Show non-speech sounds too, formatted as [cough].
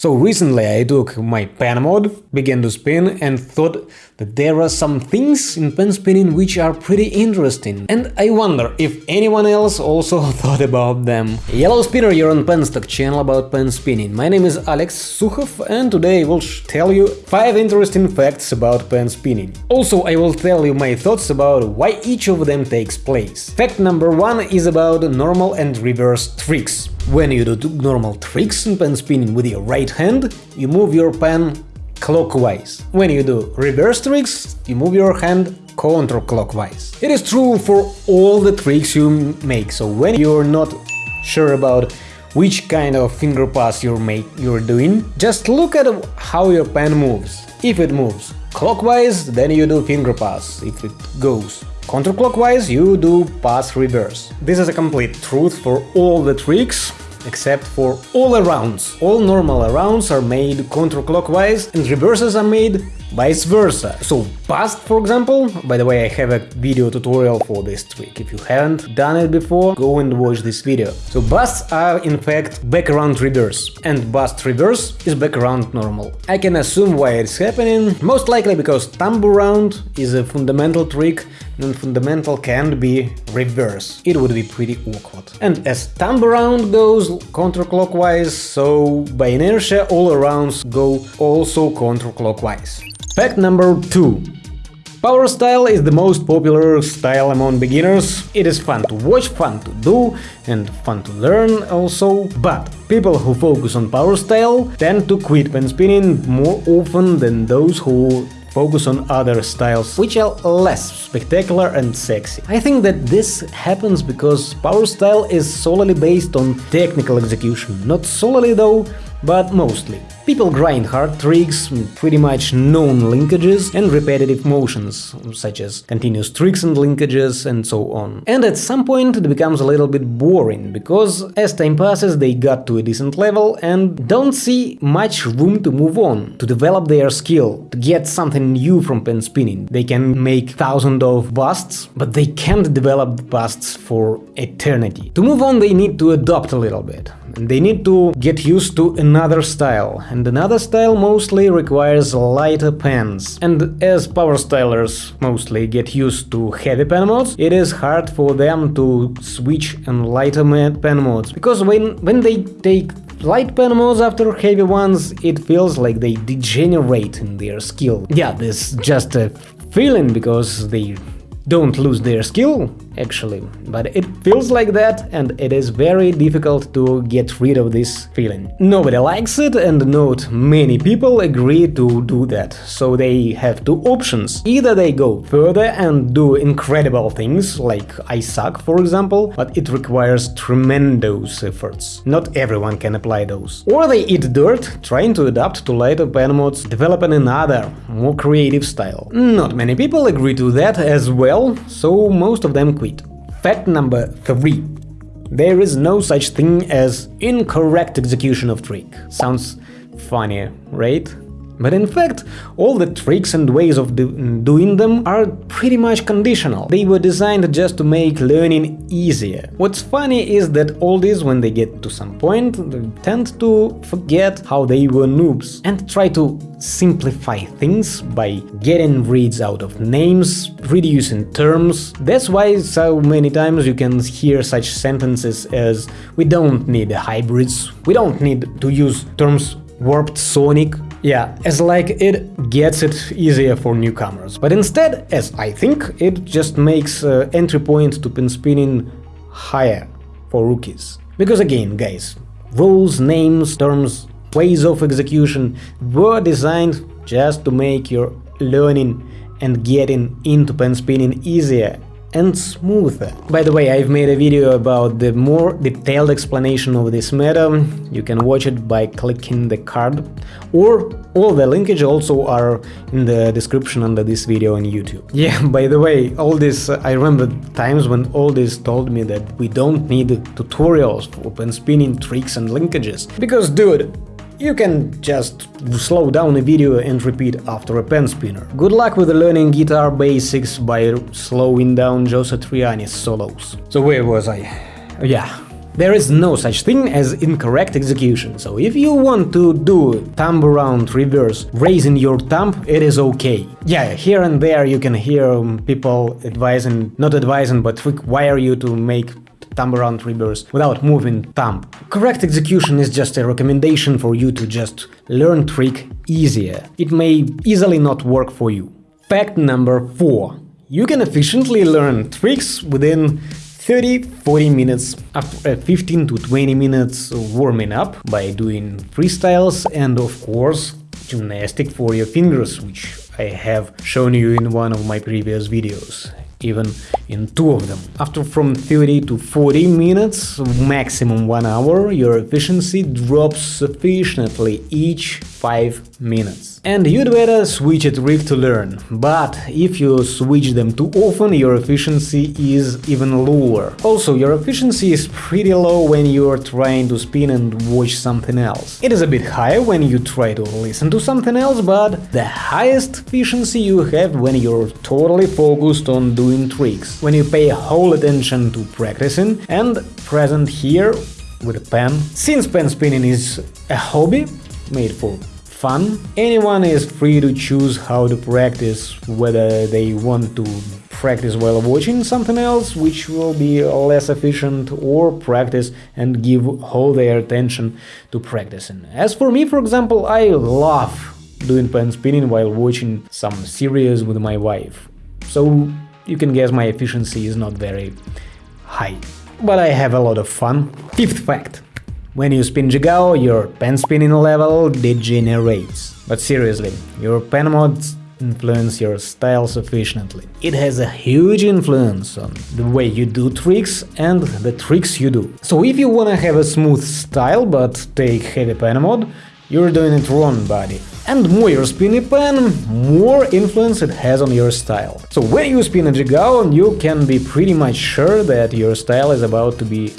So recently I took my pen mod, began to spin and thought that there are some things in pen spinning which are pretty interesting. And I wonder if anyone else also [laughs] thought about them. Yellow Spinner, you're on Penstock channel about pen spinning. My name is Alex Sukhov and today I will tell you 5 interesting facts about pen spinning. Also I will tell you my thoughts about why each of them takes place. Fact number 1 is about normal and reverse tricks. When you do normal tricks in pen spinning with your right hand, you move your pen clockwise. When you do reverse tricks, you move your hand counterclockwise. It is true for all the tricks you make, so when you're not sure about which kind of finger pass you're, make, you're doing, just look at how your pen moves. If it moves clockwise, then you do finger pass. If it goes counterclockwise, you do pass reverse. This is a complete truth for all the tricks, except for all arounds. All normal arounds are made counterclockwise and reverses are made vice versa. So past, for example, by the way, I have a video tutorial for this trick. If you haven't done it before, go and watch this video. So busts are in fact background reverse, and bust reverse is background normal. I can assume why it's happening, most likely because thumb around is a fundamental trick and fundamental can't be reverse. It would be pretty awkward. And as thumb around goes counterclockwise, so by inertia all arounds go also counterclockwise. Fact number 2. Power style is the most popular style among beginners. It is fun to watch, fun to do and fun to learn also, but people who focus on power style tend to quit pen spinning more often than those who focus on other styles, which are less spectacular and sexy. I think that this happens because power style is solely based on technical execution, not solely though, but mostly. People grind hard tricks, pretty much known linkages and repetitive motions, such as continuous tricks and linkages and so on. And at some point it becomes a little bit boring, because as time passes they got to a decent level and don't see much room to move on, to develop their skill, to get something new from pen spinning. They can make thousands of busts, but they can't develop busts for eternity. To move on they need to adopt a little bit. They need to get used to another style, and another style mostly requires lighter pens. And as power stylers mostly get used to heavy pen modes, it is hard for them to switch and lighter pen modes, because when, when they take light pen modes after heavy ones, it feels like they degenerate in their skill. Yeah, this is just a feeling, because they don't lose their skill, actually, but it feels like that and it is very difficult to get rid of this feeling. Nobody likes it and not many people agree to do that, so they have two options. Either they go further and do incredible things, like I suck for example, but it requires tremendous efforts. Not everyone can apply those. Or they eat dirt, trying to adapt to lighter pen modes, developing another, more creative style. Not many people agree to that as well, so most of them quit. Fact number 3. There is no such thing as incorrect execution of trick. Sounds funny, right? But in fact, all the tricks and ways of do doing them are pretty much conditional. They were designed just to make learning easier. What's funny is that all these, when they get to some point, tend to forget how they were noobs and try to simplify things by getting reads out of names, reducing terms. That's why so many times you can hear such sentences as we don't need hybrids, we don't need to use terms warped sonic yeah, as like it gets it easier for newcomers. But instead, as I think, it just makes uh, entry point to pen spinning higher for rookies. Because again, guys, rules, names, terms, ways of execution were designed just to make your learning and getting into pen spinning easier and smoother. By the way, I've made a video about the more detailed explanation of this meta, you can watch it by clicking the card, or all the linkage also are in the description under this video on YouTube. [laughs] Yeah, by the way, all this, uh, I remember times when all this told me that we don't need tutorials for open spinning tricks and linkages, because dude, you can just slow down a video and repeat after a pen spinner. Good luck with learning guitar basics by slowing down Joe Satriani's solos. So where was I? Yeah, There is no such thing as incorrect execution, so if you want to do thumb around reverse, raising your thumb, it is okay. Yeah, here and there you can hear um, people advising, not advising, but require you to make thumb around reverse without moving thumb. Correct execution is just a recommendation for you to just learn trick easier. It may easily not work for you. Fact number 4. You can efficiently learn tricks within 30-40 minutes after uh, 15 to 20 minutes warming up by doing freestyles and of course gymnastic for your fingers, which I have shown you in one of my previous videos even in two of them. After from 30 to 40 minutes, maximum 1 hour, your efficiency drops sufficiently each 5 minutes. And you'd better switch a trick to learn, but if you switch them too often, your efficiency is even lower. Also, your efficiency is pretty low when you're trying to spin and watch something else. It is a bit higher when you try to listen to something else, but the highest efficiency you have when you're totally focused on doing tricks, when you pay whole attention to practicing and present here with a pen. Since pen spinning is a hobby made for fun. Anyone is free to choose how to practice, whether they want to practice while watching something else, which will be less efficient, or practice and give all their attention to practicing. As for me, for example, I love doing pen spinning while watching some series with my wife. So you can guess my efficiency is not very high. But I have a lot of fun. Fifth fact. When you spin Jigao, your pen spinning level degenerates. But seriously, your pen mods influence your style sufficiently. It has a huge influence on the way you do tricks and the tricks you do. So if you wanna have a smooth style but take heavy pen mod, you're doing it wrong, buddy. And more you spin a pen, more influence it has on your style. So when you spin a Jigao, you can be pretty much sure that your style is about to be